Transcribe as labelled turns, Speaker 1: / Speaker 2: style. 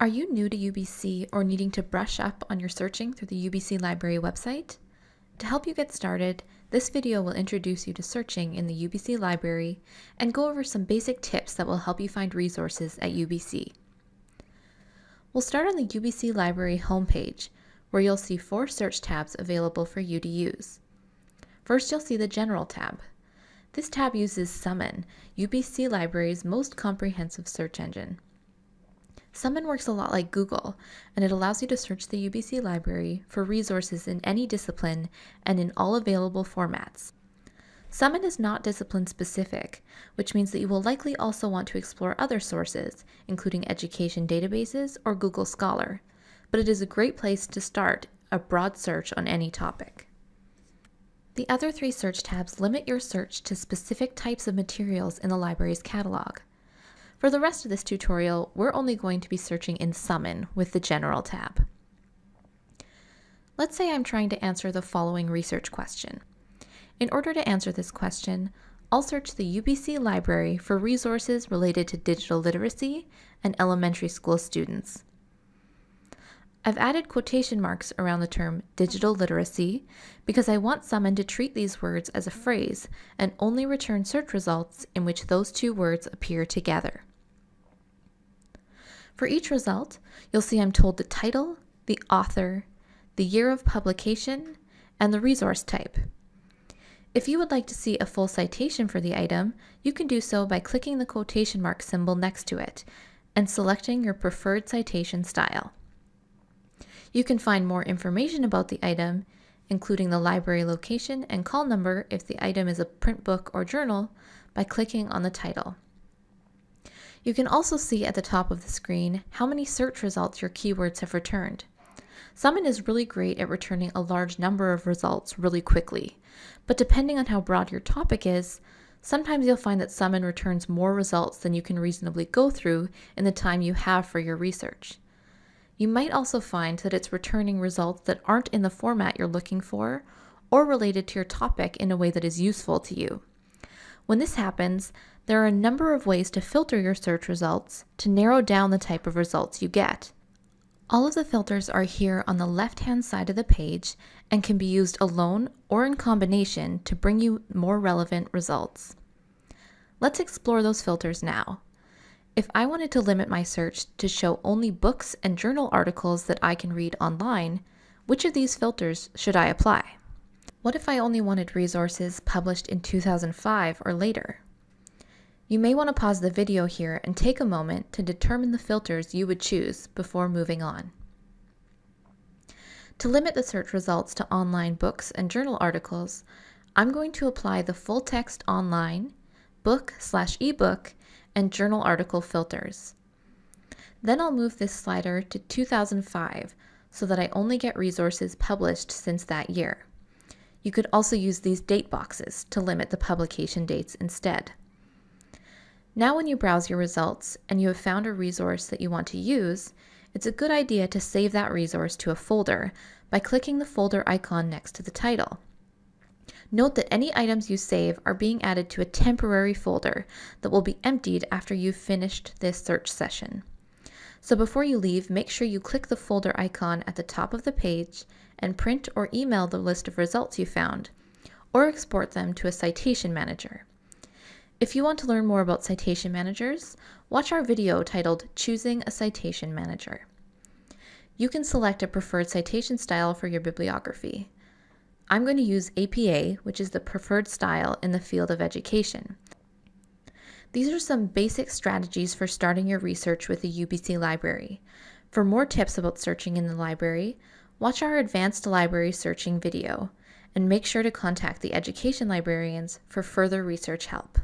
Speaker 1: Are you new to UBC or needing to brush up on your searching through the UBC Library website? To help you get started, this video will introduce you to searching in the UBC Library and go over some basic tips that will help you find resources at UBC. We'll start on the UBC Library homepage, where you'll see four search tabs available for you to use. First, you'll see the General tab. This tab uses Summon, UBC Library's most comprehensive search engine. Summon works a lot like Google, and it allows you to search the UBC library for resources in any discipline and in all available formats. Summon is not discipline specific, which means that you will likely also want to explore other sources, including education databases or Google Scholar, but it is a great place to start a broad search on any topic. The other three search tabs limit your search to specific types of materials in the library's catalog. For the rest of this tutorial, we're only going to be searching in Summon with the General tab. Let's say I'm trying to answer the following research question. In order to answer this question, I'll search the UBC library for resources related to digital literacy and elementary school students. I've added quotation marks around the term digital literacy because I want Summon to treat these words as a phrase and only return search results in which those two words appear together. For each result, you'll see I'm told the title, the author, the year of publication, and the resource type. If you would like to see a full citation for the item, you can do so by clicking the quotation mark symbol next to it and selecting your preferred citation style. You can find more information about the item, including the library location and call number if the item is a print book or journal, by clicking on the title. You can also see at the top of the screen how many search results your keywords have returned. Summon is really great at returning a large number of results really quickly, but depending on how broad your topic is, sometimes you'll find that Summon returns more results than you can reasonably go through in the time you have for your research. You might also find that it's returning results that aren't in the format you're looking for or related to your topic in a way that is useful to you. When this happens, there are a number of ways to filter your search results to narrow down the type of results you get. All of the filters are here on the left-hand side of the page and can be used alone or in combination to bring you more relevant results. Let's explore those filters now. If I wanted to limit my search to show only books and journal articles that I can read online, which of these filters should I apply? What if I only wanted resources published in 2005 or later? You may want to pause the video here and take a moment to determine the filters you would choose before moving on. To limit the search results to online books and journal articles, I'm going to apply the full text online, book slash ebook, and journal article filters. Then I'll move this slider to 2005 so that I only get resources published since that year. You could also use these date boxes to limit the publication dates instead. Now when you browse your results and you have found a resource that you want to use, it's a good idea to save that resource to a folder by clicking the folder icon next to the title. Note that any items you save are being added to a temporary folder that will be emptied after you've finished this search session. So before you leave, make sure you click the folder icon at the top of the page and print or email the list of results you found, or export them to a citation manager. If you want to learn more about citation managers, watch our video titled Choosing a Citation Manager. You can select a preferred citation style for your bibliography. I'm going to use APA, which is the preferred style in the field of education. These are some basic strategies for starting your research with the UBC library. For more tips about searching in the library, Watch our advanced library searching video, and make sure to contact the education librarians for further research help.